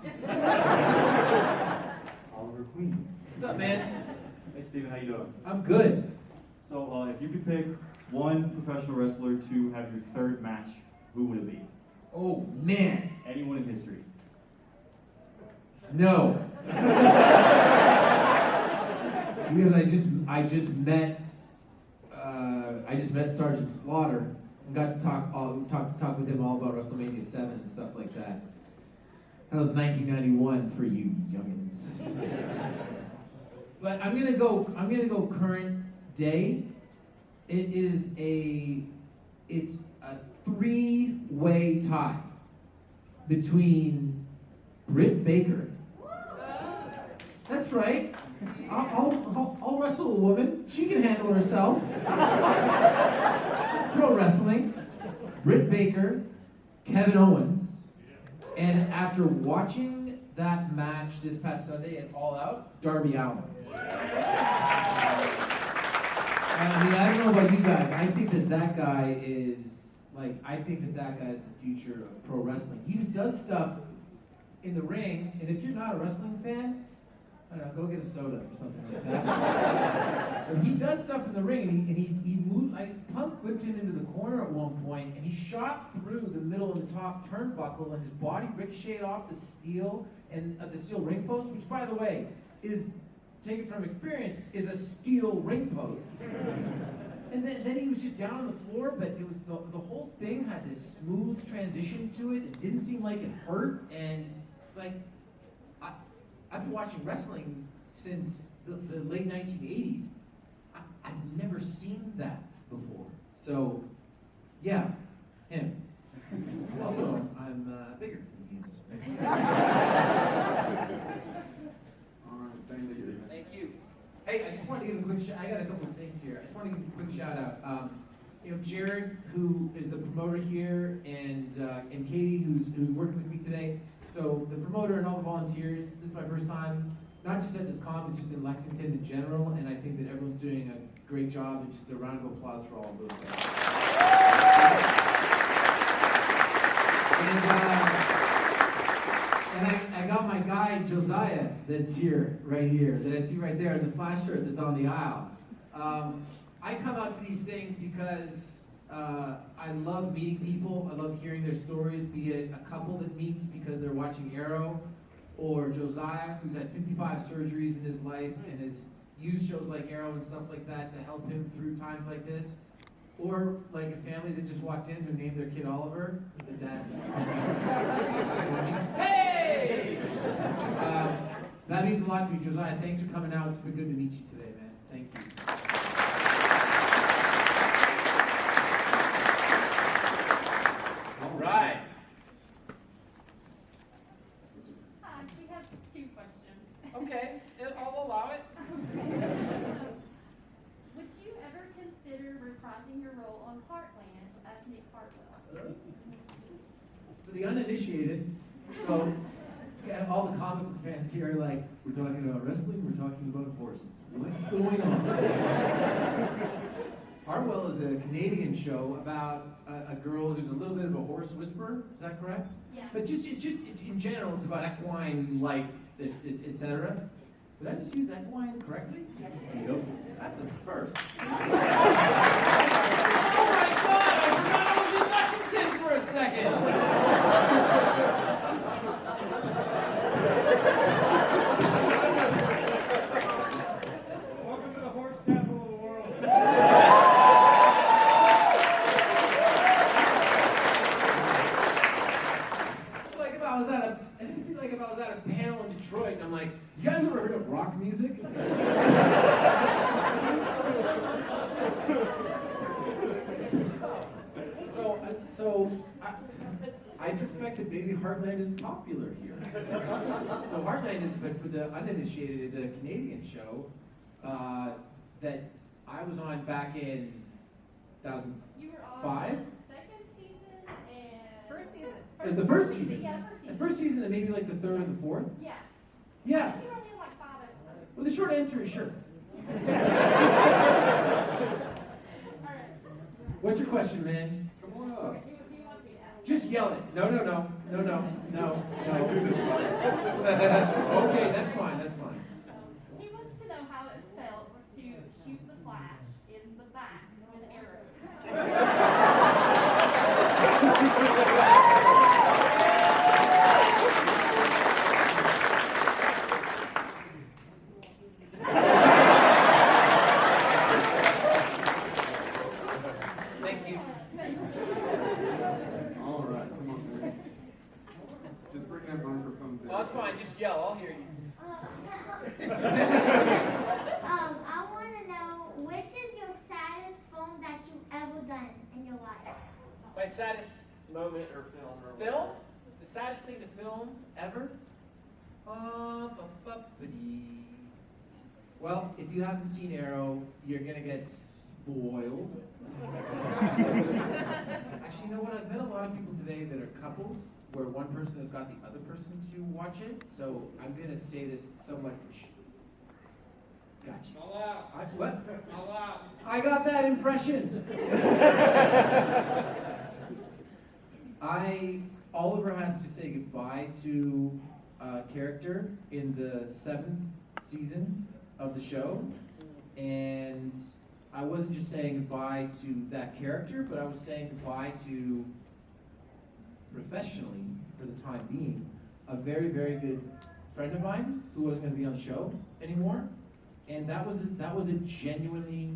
Oliver Queen. What's up, man? Hey, Steven, how you doing? I'm good. So, uh, if you could pick one professional wrestler to have your third match, who would it be? Oh man, Anyone in history? no. because I just I just met uh, I just met Sergeant Slaughter and got to talk all talk talk with him all about WrestleMania Seven and stuff like that. That was 1991 for you youngins. but I'm gonna go. I'm gonna go current day. It is a it's a three-way tie between Britt Baker. That's right. I'll, I'll, I'll, wrestle a woman. She can handle herself. it's pro wrestling. Britt Baker, Kevin Owens, and after watching that match this past Sunday at All Out, Darby Allin. I mean, I don't know about you guys. I think that that guy is like, I think that that guy is the future of pro wrestling. He does stuff in the ring, and if you're not a wrestling fan, I don't know, go get a soda or something like that. but he does stuff in the ring, and he, he, moved. I Punk whipped him into the corner at one point, and he shot through the middle of the top turnbuckle, and his body ricocheted off the steel and uh, the steel ring post, which, by the way, is taken from experience, is a steel ring post. And then, then he was just down on the floor, but it was the, the whole thing had this smooth transition to it. It didn't seem like it hurt, and it's like I've been watching wrestling since the, the late 1980s. I, I've never seen that before. So, yeah, him. Also, I'm uh, bigger than he is. All right, thank you. Thank you. Hey, I just wanted to give a quick shout. I got a couple of things here. I just want to give a quick shout out. Um, you know, Jared, who is the promoter here, and uh, and Katie, who's who's working with me today. So the promoter and all the volunteers. This is my first time, not just at this con, but just in Lexington in general. And I think that everyone's doing a great job. And just a round of applause for all of those guys. And, uh, and I, I got my guy Josiah that's here, right here, that I see right there in the flash shirt that's on the aisle. Um, I come out to these things because uh, I love meeting people. I love hearing their stories, be it a couple that meets because they're watching Arrow, or Josiah, who's had 55 surgeries in his life and has used shows like Arrow and stuff like that to help him through times like this. Or like a family that just walked in who named their kid Oliver. The dad's hey! Um, that means a lot to me, Josiah. Thanks for coming out. It's been good to meet you today, man. Thank you. All right. Hi, we have two questions. Okay, I'll allow it. Would you ever consider reprising your role on Heartland as Nick Hartwell? For the uninitiated, so yeah, all the comic book fans here are like, we're talking about wrestling, we're talking about horses. What's going on? Heartland is a Canadian show about a, a girl who's a little bit of a horse whisperer. Is that correct? Yeah. But just, it's just it, in general, it's about equine life, etc. Did I just use equine correctly? Nope. That's a first. oh my God! I forgot I was in Lexington for a second. so Heartland is, but for the uninitiated, is a Canadian show uh, that I was on back in 2005. First season. The first season. season. Yeah, the first season. The first season, and maybe like the third and the fourth. Yeah. Yeah. Like well, the short answer is sure. What's your question, man? Come on up. Just yell it. No, no, no no, no, no, no. okay, that's fine. That's fine. He wants to know how it felt to shoot the flash in the back with arrows. Thank you. All right, come on, man. Just bring that microphone down. Oh, that's fine. Just yell. I'll hear you. um, I want to know which is your saddest film that you've ever done in your life? My saddest Moment or film or film? The saddest thing to film ever? Uh, bu- bu- bu-dee. Well, if you haven't seen Arrow, you're gonna get spoiled. Actually, you know what? I've met a lot of people today that are couples where one person has got the other person to watch it. So I'm gonna say this somewhat. Shh. Gotcha. All out. I, what? All out. I got that impression. I Oliver has to say goodbye to a character in the seventh season of the show, and I wasn't just saying goodbye to that character, but I was saying goodbye to professionally, for the time being, a very very good friend of mine who wasn't going to be on the show anymore, and that was a, that was a genuinely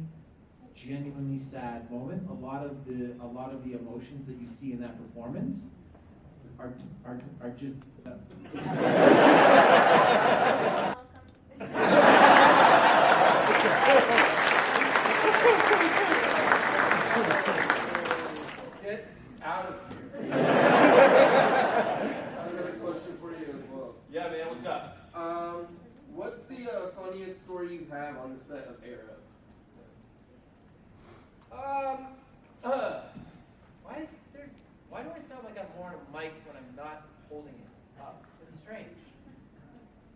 genuinely sad moment. A lot of the a lot of the emotions that you see in that performance are are, are just. Uh, Get out of here. I've got a question for you as well. Yeah, man, what's up? Um, what's the uh, funniest story you have on the set of Arrow? Um. Uh, why is there? Why do I sound like I'm more on a mic when I'm not holding it up? It's strange.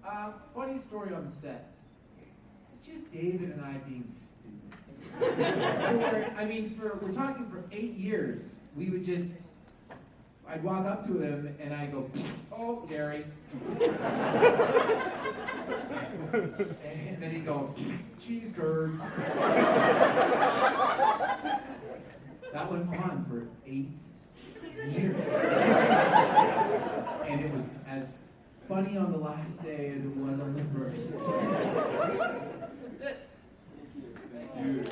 Um, funny story on the set. It's just David and I being stupid. I mean, for we're talking for eight years, we would just. I'd walk up to him and I go, "Oh, Jerry," and then he'd go, "Cheese curds." That went on for eight years. And it was as funny on the last day as it was on the first. That's it. Thank you.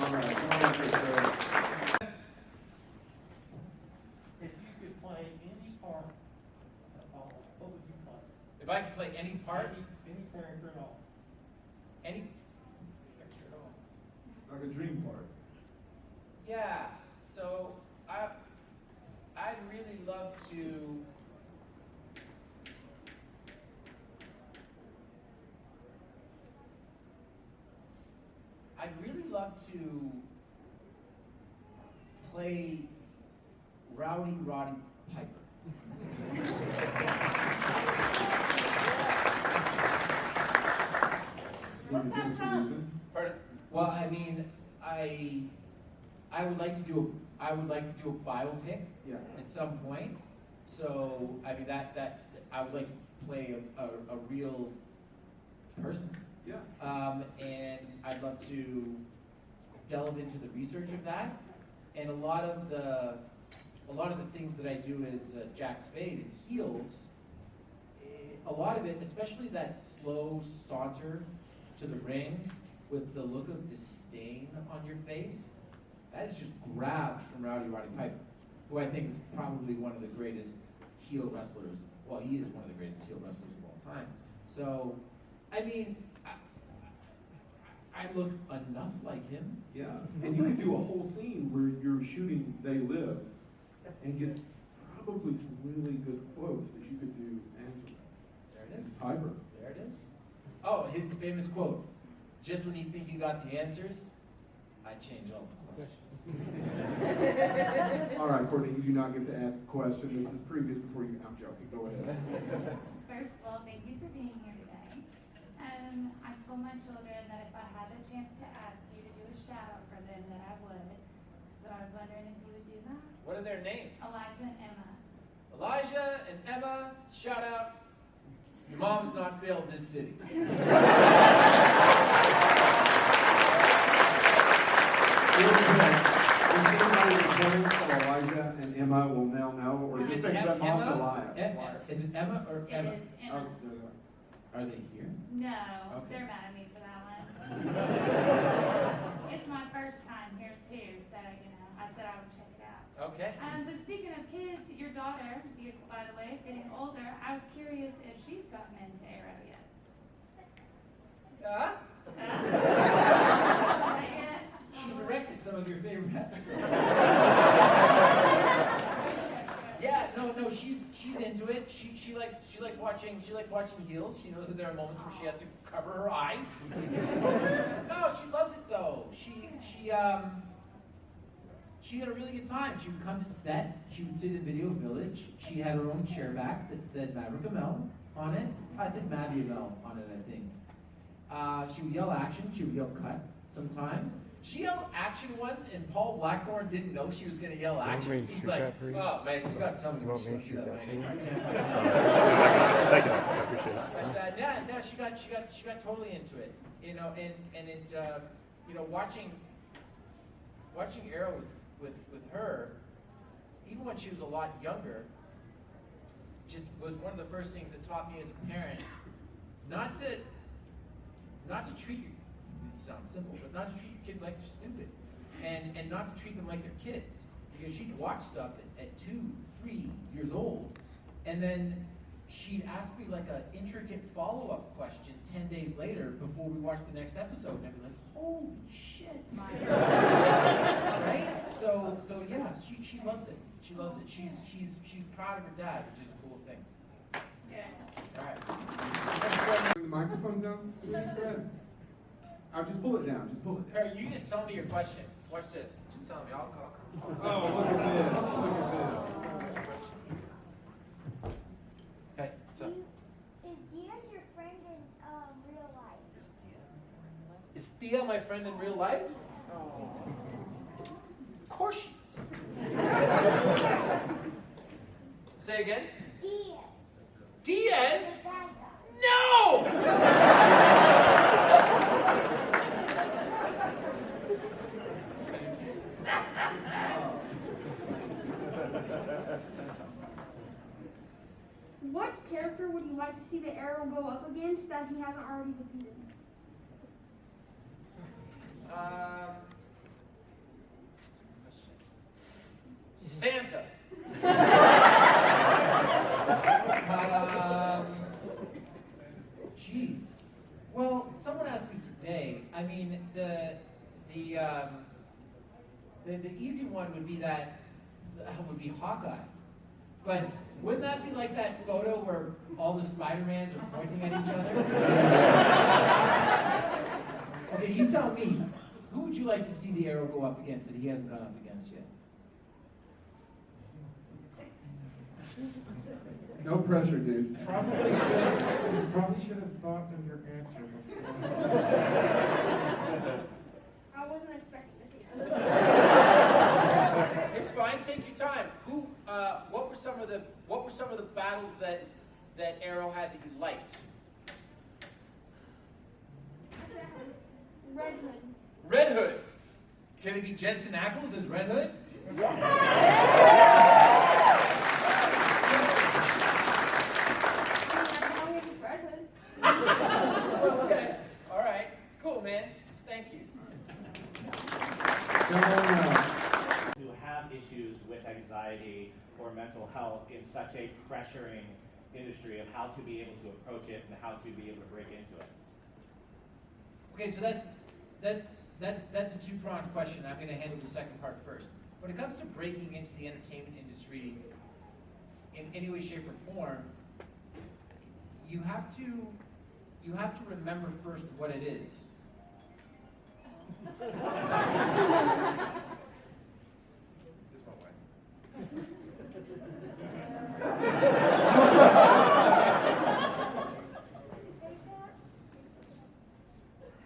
All right, come on up here, sir. If you could play any part at all, what would you play? If I could play any part, Any, any character at all. any character at all. Like a dream part. Yeah, so I I'd really love to I'd really love to play Rowdy Roddy Piper. Can you give us a reason? Pardon? Well, I mean, I I would like to do a I would like to do a biopic Yeah. at some point. So I mean that that I would like to play a, a, a real person. Yeah. Um, and I'd love to delve into the research of that. And a lot of the a lot of the things that I do as uh, Jack Spade and Heels, a lot of it, especially that slow saunter to the ring with the look of disdain on your face, that is just grabbed from Rowdy Roddy Piper, who I think is probably one of the greatest heel wrestlers. Well, he is one of the greatest heel wrestlers of all time. So, I mean, I, I I look enough like him. Yeah, and you could do a whole scene where you're shooting They Live and get probably some really good quotes that you could do answer. There it is. It's Piper. There it is. Oh, his famous quote: "Just when you think you got the answers, I change all the questions." All right, Courtney, you do not get to ask a question. This is previous before you. I'm joking. Go ahead. First of all, thank you for being here today. I told my children that if I had the chance to ask you to do a shout out for them, that I would. So I I was wondering if you would do that. What are their names? Elijah and Emma. Elijah and Emma, shout out. Your mom's not failed this city. If anybody reporting for Elijah and Emma will now know, or Is just it think Em- that mom's Emma? alive. E- Is it Emma or It Emma? is Oh, Emma. there are. Are they here? No, Okay. they're mad at me for that one. it's my first time here too, so you know, I said I would check it out. Okay. Um, but speaking of kids, your daughter, beautiful by the way, is getting older. I was curious if she's gotten into arrow yet. Uh, Huh? Not yet? She directed some of your favorite episodes. yeah, no, she's she's into it. She she likes she likes watching she likes watching heels. She knows that there are moments where she has to cover her eyes. no, she loves it though. She she um she had a really good time. She would come to set. She would sit in the Video Village. She had her own chair back that said Maverick Amell on it. I said Mavi Amell on it, I think. Uh, she would yell action. She would yell cut sometimes. She yelled action once, and Paul Blackthorne didn't know she was going to yell action. He's like, "Oh man, you got to tell me when she do that." can't- Thank you, I appreciate it. But uh, yeah, no, she got she got she got totally into it, you know, and and it, uh, you know, watching watching Arrow with with with her, even when she was a lot younger, just was one of the first things that taught me as a parent not to not to treat your it sounds simple, but not to treat your kids like they're stupid, and and not to treat them like they're kids, because she'd watch stuff at, at two, three years old, and then she'd ask me like an intricate follow up question ten days later before we watched the next episode, and I'd be like, holy shit, right? So so yeah, she she loves it. She loves it. She's she's she's proud of her dad, which is a cool thing. Yeah. All right. Bring the microphone down. Sweet, go ahead. I'll just pull it down. Just pull it down. Harry, you just tell me your question. Watch this. Just tell me. I'll call. Oh, look at this. Look at this. Hey, what's up? Is Diaz your uh, friend in real life? Is Thea, is Thea my friend in real life? Of course she is. Say again. Diaz. Diaz? The bad guy. No! What character would you like to see the arrow go up against that he hasn't already defeated? Um, Santa. Um, Jeez. Well, someone asked me today. I mean, the the um, the, the easy one would be that uh, would be Hawkeye. But wouldn't that be like that photo where all the Spider-Mans are pointing at each other? okay, you tell me. Who would you like to see the arrow go up against that he hasn't gone up against yet? No pressure, dude. Probably should. You probably should have thought of your answer before. I wasn't expecting to see that. It's fine. Take your time. Who? Uh, what were some of the What were some of the battles that that Arrow had that you liked? Red Hood. Red Hood. Can it be Jensen Ackles as Red Hood? As long as it's Red Hood. okay. All right. Cool, man. Thank you. Come on now. Who have issues with anxiety or mental health in such a pressuring industry of how to be able to approach it and how to be able to break into it. Okay, so that's that that's that's a two-pronged question. I'm going to handle the second part first. When it comes to breaking into the entertainment industry in any way, shape, or form, you have to you have to remember first what it is. This my wife.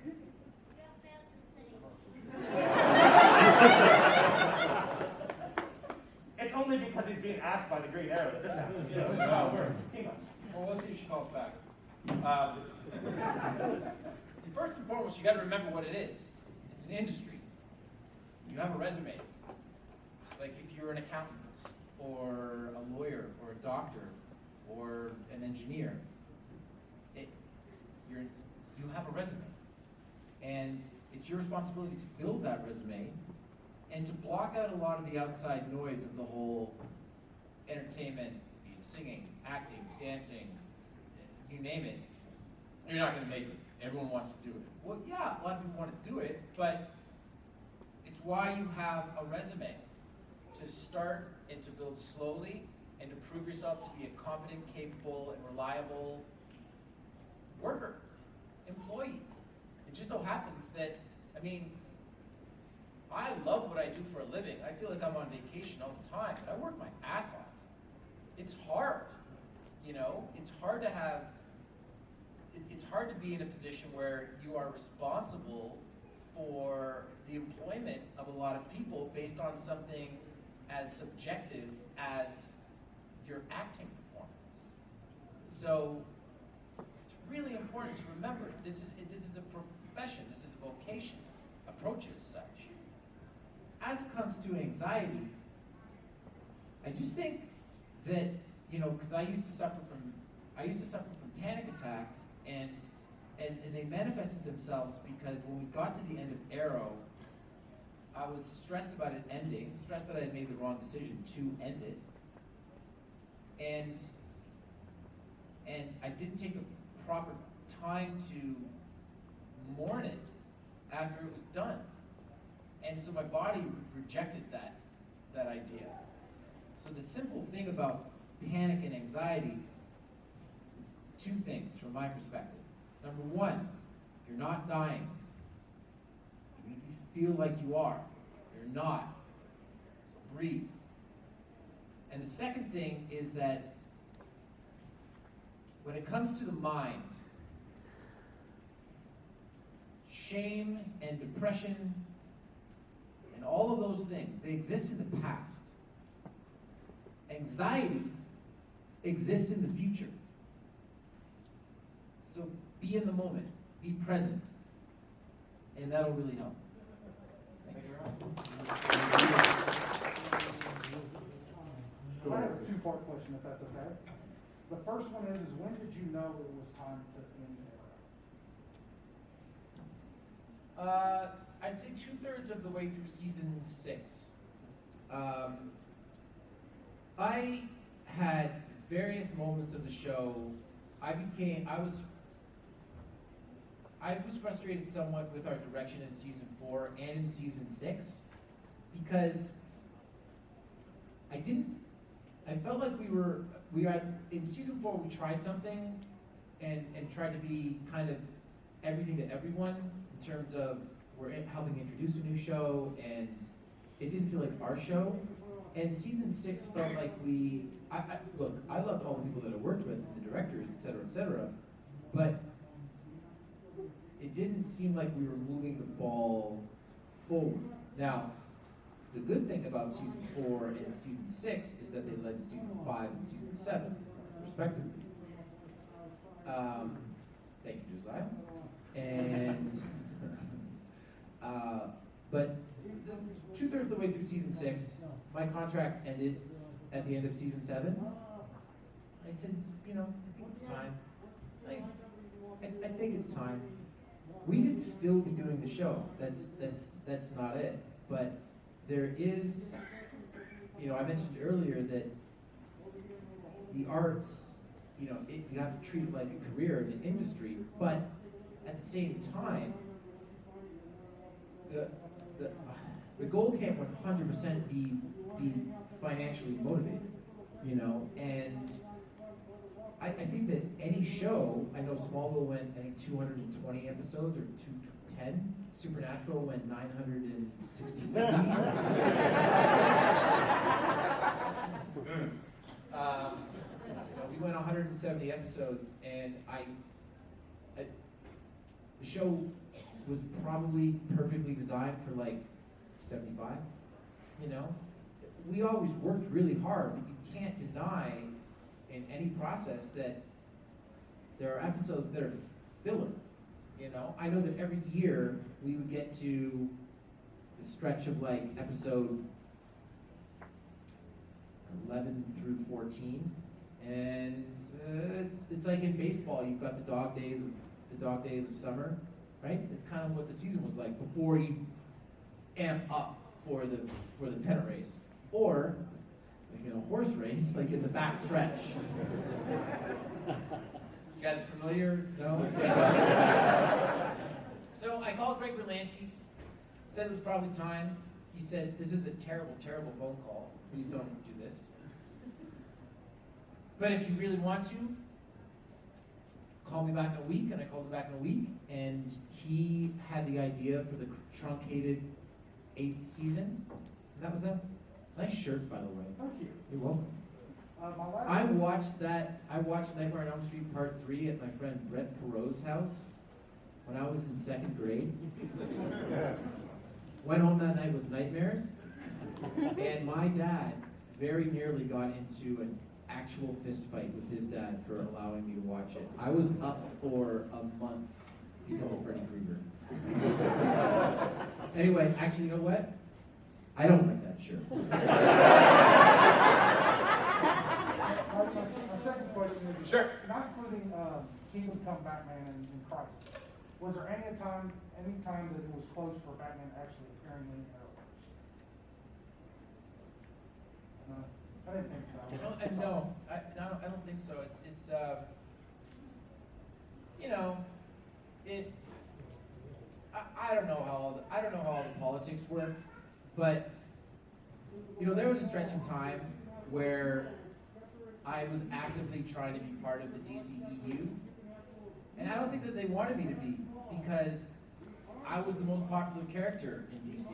You have failed the city. foremost, you got to remember what it is. It's an industry. You have a resume. It's like if you're an accountant or a lawyer or a doctor or an engineer. It, you have a resume. And it's your responsibility to build that resume and to block out a lot of the outside noise of the whole entertainment, singing, acting, dancing, you name it. You're not going to make it. Everyone wants to do it. Well, yeah, a lot of people want to do it, but it's why you have a resume to start and to build slowly and to prove yourself to be a competent, capable, and reliable worker, employee. It just so happens that, I mean, I love what I do for a living. I feel like I'm on vacation all the time, but I work my ass off. It's hard, you know? It's hard to have, it's hard to be in a position where you are responsible for the employment of a lot of people based on something as subjective as your acting performance. So it's really important to remember this is this is a profession, this is a vocation. Approach it as such. As it comes to anxiety, I just think that you know because I used to suffer from I used to suffer from panic attacks and and, and they manifested themselves because when we got to the end of Arrow, I was stressed about it ending, stressed that I had made the wrong decision to end it, and and I didn't take the proper time to mourn it after it was done, and so my body rejected that that idea. So the simple thing about panic and anxiety two things from my perspective. Number one, you're not dying. Even if you feel like you are, you're not. So breathe. And the second thing is that when it comes to the mind, shame and depression and all of those things, they exist in the past. Anxiety exists in the future. So be in the moment, be present, and that'll really help. Thanks. I have a two-part question, if that's okay. The first one is, is when did you know it was time to end Arrow? Uh, I'd say two thirds of the way through season six. Um, I had various moments of the show. I became, I was, I was frustrated somewhat with our direction in season four and in season six because I didn't, I felt like we were, we had, in season four, we tried something and, and tried to be kind of everything to everyone in terms of we're helping introduce a new show and it didn't feel like our show. And season six felt like we, I, I, look, I loved all the people that I worked with, the directors, et cetera, et cetera, but it didn't seem like we were moving the ball forward. Now, the good thing about season four and season six is that they led to season five and season seven, respectively. Um, thank you, Josiah. And, uh, but two thirds of the way through season six, my contract ended at the end of season seven. I said, you know, I think it's time. Like, I, I think it's time. We could still be doing the show. That's that's that's not it. But there is, you know, I mentioned earlier that the arts, you know, it, you have to treat it like a career in an industry, but at the same time, the the the goal can't 100% be be financially motivated, you know, and I, I think that any show, I know Smallville went, I think, 220 episodes or 210. Supernatural went 963. um, we went 170 episodes, and I, I, the show was probably perfectly designed for like 75. You know, we always worked really hard, but you can't deny in any process that there are episodes that are filler. You know, I know that every year we would get to the stretch of like episode 11 through 14, and uh, it's it's like in baseball, you've got the dog days of the dog days of summer, right? It's kind of what the season was like before you amp up for the for the pennant race, or like in a horse race, like in the back stretch. You guys familiar? No? so I called Greg Berlanti, said it was probably time. He said, This is a terrible, terrible phone call. Please don't do this. But if you really want to, call me back in a week. And I called him back in a week, and he had the idea for the truncated eighth season. And that was that. Nice shirt, by the way. Thank you. You're welcome. Uh, my last. I watched that. I watched Nightmare on Elm Street Part Three at my friend Brett Perot's house when I was in second grade. Went home that night with nightmares, and my dad very nearly got into an actual fist fight with his dad for allowing me to watch it. I was up for a month because of Freddy Krueger. anyway, actually, you know what? I don't like that shirt. My, my, my second question is, Sure. not including um, Kingdom Come Batman and, and Crisis, was there any time, any time that it was close for Batman actually appearing in the Arrowverse? No, I didn't think so. No, and no, I, no, I don't think so. It's, it's, uh, you know, it, I, I don't know how, all the, I don't know how all the politics work, but, you know, there was a stretch of time where I was actively trying to be part of the DCEU, and I don't think that they wanted me to be, because I was the most popular character in DC.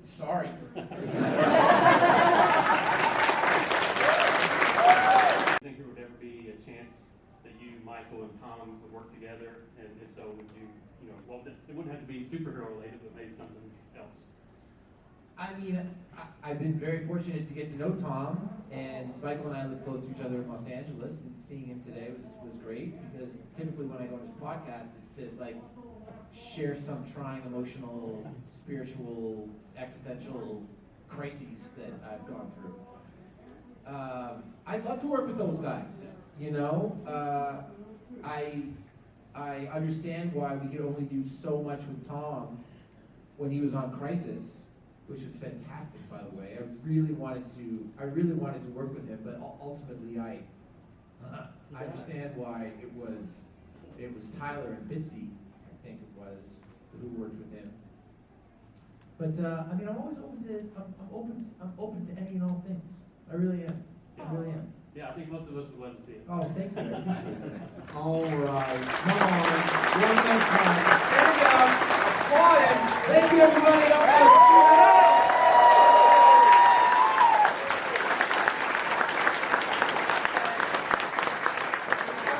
Sorry. think there would ever be a chance that you, Michael, and Tom would work together? And if so, would you, you know, well, it it wouldn't have to be superhero related, but maybe something else? I mean, I, I've been very fortunate to get to know Tom, and Michael and I live close to each other in Los Angeles, and seeing him today was, was great because typically when I go to his podcast, it's to like share some trying emotional, spiritual, existential crises that I've gone through. Um, I'd love to work with those guys. You know, uh, I I understand why we could only do so much with Tom when he was on Crisis, which was fantastic, by the way. I really wanted to I really wanted to work with him, but ultimately I I understand why it was it was Tyler and Bitsie, I think it was, who worked with him. But uh, I mean, I'm always open to I'm, I'm open I'm open to any and all things. I really am. I really am. Yeah, I think most of us would love to see it. Oh, thank you. I appreciate that. All right. Come on. One more time. There we go. Applaud him. Thank you, everybody. All right.